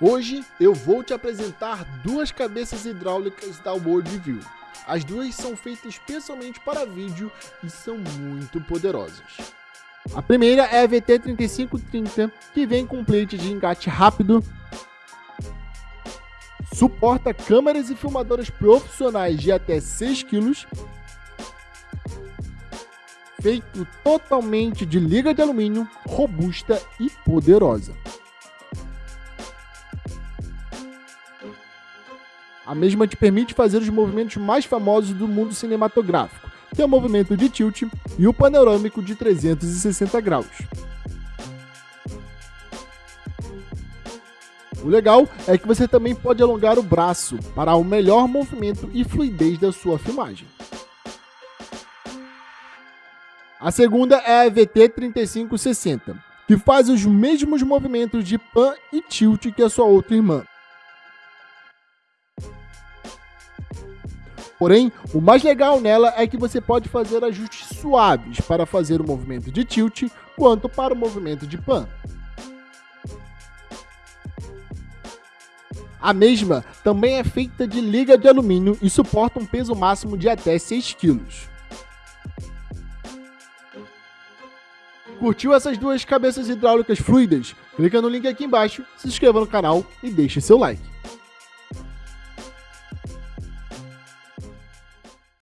Hoje eu vou te apresentar duas cabeças hidráulicas da Worldview. As duas são feitas especialmente para vídeo e são muito poderosas. A primeira é a VT3530, que vem com plate de engate rápido, suporta câmeras e filmadoras profissionais de até 6 kg, feito totalmente de liga de alumínio, robusta e poderosa. A mesma te permite fazer os movimentos mais famosos do mundo cinematográfico, que é o movimento de tilt e o panorâmico de 360 graus. O legal é que você também pode alongar o braço para o melhor movimento e fluidez da sua filmagem. A segunda é a VT3560, que faz os mesmos movimentos de pan e tilt que a sua outra irmã. Porém, o mais legal nela é que você pode fazer ajustes suaves para fazer o movimento de tilt, quanto para o movimento de pan. A mesma também é feita de liga de alumínio e suporta um peso máximo de até 6 kg. Curtiu essas duas cabeças hidráulicas fluidas? Clica no link aqui embaixo, se inscreva no canal e deixe seu like.